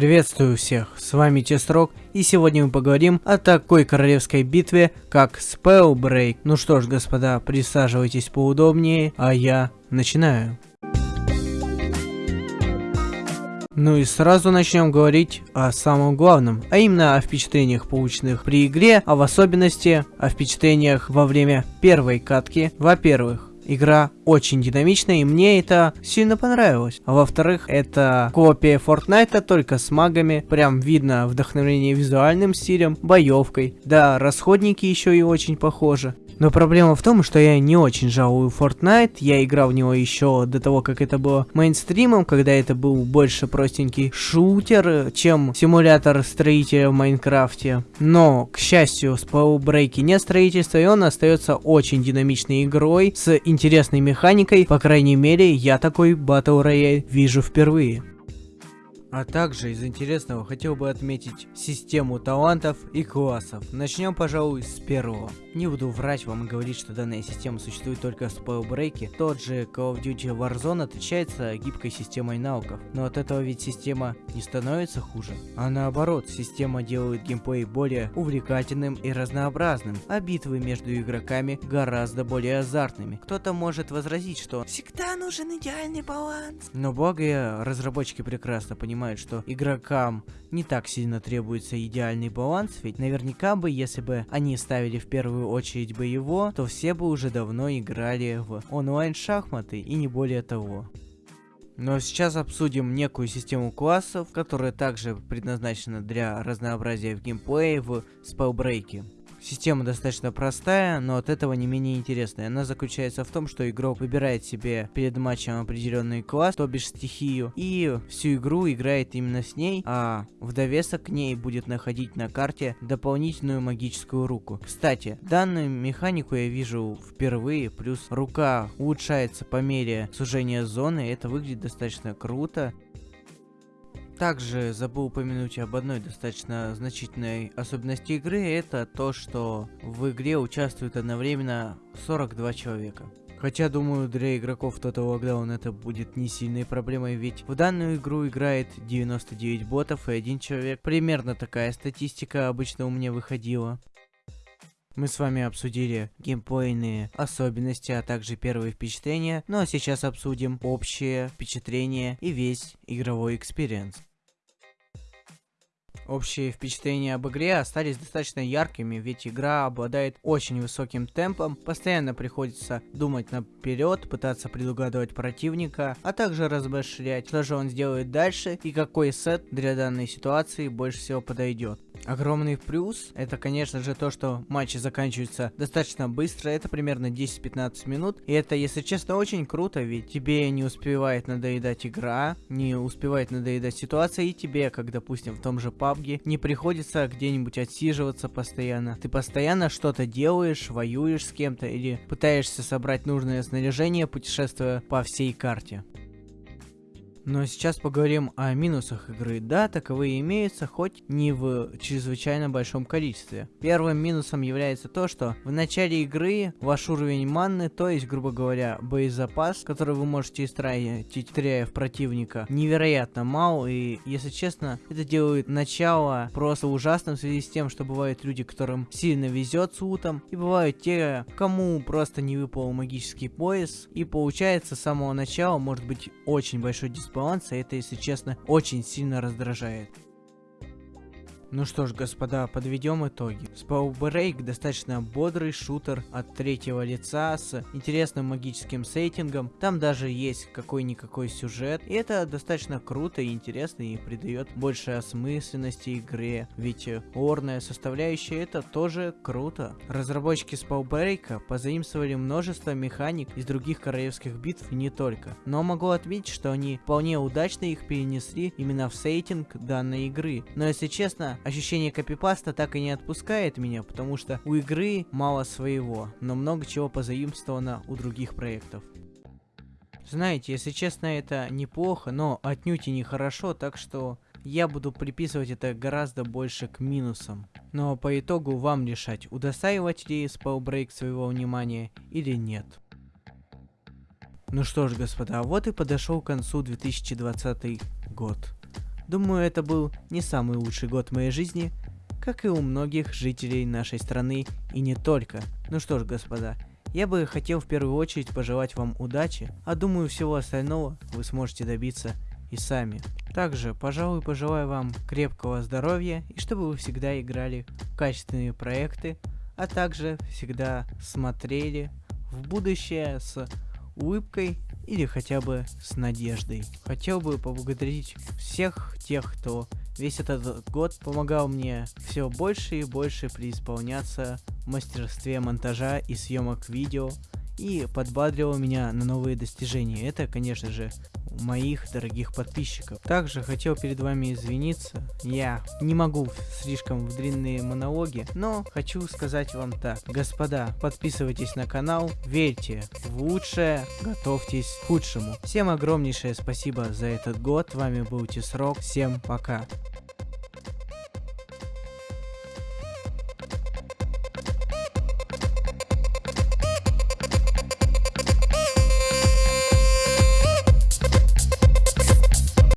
Приветствую всех, с вами Тестрок, и сегодня мы поговорим о такой королевской битве, как Spellbreak. Ну что ж, господа, присаживайтесь поудобнее, а я начинаю. Ну и сразу начнем говорить о самом главном, а именно о впечатлениях, полученных при игре, а в особенности о впечатлениях во время первой катки. Во-первых, Игра очень динамичная, и мне это сильно понравилось. А во-вторых, это копия Fortnite, только с магами. Прям видно вдохновение визуальным стилем, боевкой. Да, расходники еще и очень похожи. Но проблема в том, что я не очень жалую Fortnite, я играл в него еще до того, как это было мейнстримом, когда это был больше простенький шутер, чем симулятор строителя в Майнкрафте. Но, к счастью, с Spellbreak нет строительства, и он остается очень динамичной игрой, с интересной механикой, по крайней мере, я такой Battle Royale вижу впервые. А также из интересного хотел бы отметить систему талантов и классов. Начнем, пожалуй, с первого. Не буду врать вам и говорить, что данная система существует только в спойлбрейке. Тот же Call of Duty Warzone отличается гибкой системой навыков. Но от этого ведь система не становится хуже. А наоборот, система делает геймплей более увлекательным и разнообразным, а битвы между игроками гораздо более азартными. Кто-то может возразить, что всегда нужен идеальный баланс. Но благо разработчики прекрасно понимают, понимают, что игрокам не так сильно требуется идеальный баланс, ведь наверняка бы, если бы они ставили в первую очередь бы его, то все бы уже давно играли в онлайн-шахматы и не более того. Но сейчас обсудим некую систему классов, которая также предназначена для разнообразия в геймплее в спелбрейке. Система достаточно простая, но от этого не менее интересная. Она заключается в том, что игрок выбирает себе перед матчем определенный класс, то бишь стихию, и всю игру играет именно с ней, а в довесок к ней будет находить на карте дополнительную магическую руку. Кстати, данную механику я вижу впервые, плюс рука улучшается по мере сужения зоны, это выглядит достаточно круто. Также забыл упомянуть об одной достаточно значительной особенности игры, это то, что в игре участвуют одновременно 42 человека. Хотя, думаю, для игроков Total Lockdown это будет не сильной проблемой, ведь в данную игру играет 99 ботов и один человек. Примерно такая статистика обычно у меня выходила. Мы с вами обсудили геймплейные особенности, а также первые впечатления, ну а сейчас обсудим общее впечатление и весь игровой experience. Общие впечатления об игре остались достаточно яркими, ведь игра обладает очень высоким темпом, постоянно приходится думать наперед, пытаться предугадывать противника, а также размышлять, что же он сделает дальше и какой сет для данной ситуации больше всего подойдет. Огромный плюс, это конечно же то, что матчи заканчиваются достаточно быстро, это примерно 10-15 минут, и это, если честно, очень круто, ведь тебе не успевает надоедать игра, не успевает надоедать ситуация, и тебе, как допустим в том же PUBG, не приходится где-нибудь отсиживаться постоянно. Ты постоянно что-то делаешь, воюешь с кем-то или пытаешься собрать нужное снаряжение, путешествуя по всей карте. Но сейчас поговорим о минусах игры. Да, таковые имеются, хоть не в чрезвычайно большом количестве. Первым минусом является то, что в начале игры ваш уровень манны, то есть, грубо говоря, боезапас, который вы можете истратить, стреляя в противника, невероятно мал. И, если честно, это делает начало просто ужасным в связи с тем, что бывают люди, которым сильно везет с лутом, и бывают те, кому просто не выпал магический пояс. И получается с самого начала может быть очень большой дисбаланс баланса, это, если честно, очень сильно раздражает. Ну что ж, господа, подведем итоги. Spellbreak достаточно бодрый шутер от третьего лица с интересным магическим сеттингом. Там даже есть какой-никакой сюжет. И это достаточно круто и интересно и придает больше осмысленности игре. Ведь орная составляющая это тоже круто. Разработчики Spellbreak позаимствовали множество механик из других королевских битв и не только. Но могу отметить, что они вполне удачно их перенесли именно в сеттинг данной игры. Но если честно, ощущение копипаста так и не отпускает меня, потому что у игры мало своего, но много чего позаимствовано у других проектов. Знаете, если честно, это неплохо, но отнюдь и нехорошо, так что я буду приписывать это гораздо больше к минусам. Но по итогу вам решать, удостаивать ли Spellbreak своего внимания или нет. Ну что ж, господа, вот и подошел к концу 2020 год. Думаю, это был не самый лучший год в моей жизни, как и у многих жителей нашей страны и не только. Ну что ж, господа, я бы хотел в первую очередь пожелать вам удачи, а думаю всего остального вы сможете добиться и сами. Также, пожалуй, пожелаю вам крепкого здоровья и чтобы вы всегда играли в качественные проекты, а также всегда смотрели в будущее с улыбкой или хотя бы с надеждой. Хотел бы поблагодарить всех тех, кто весь этот год помогал мне все больше и больше преисполняться в мастерстве монтажа и съемок видео и подбадривал меня на новые достижения. Это, конечно же, моих дорогих подписчиков. Также хотел перед вами извиниться. Я не могу слишком в длинные монологи, но хочу сказать вам так. Господа, подписывайтесь на канал, верьте в лучшее, готовьтесь к худшему. Всем огромнейшее спасибо за этот год. С вами был Тисрок. Всем пока.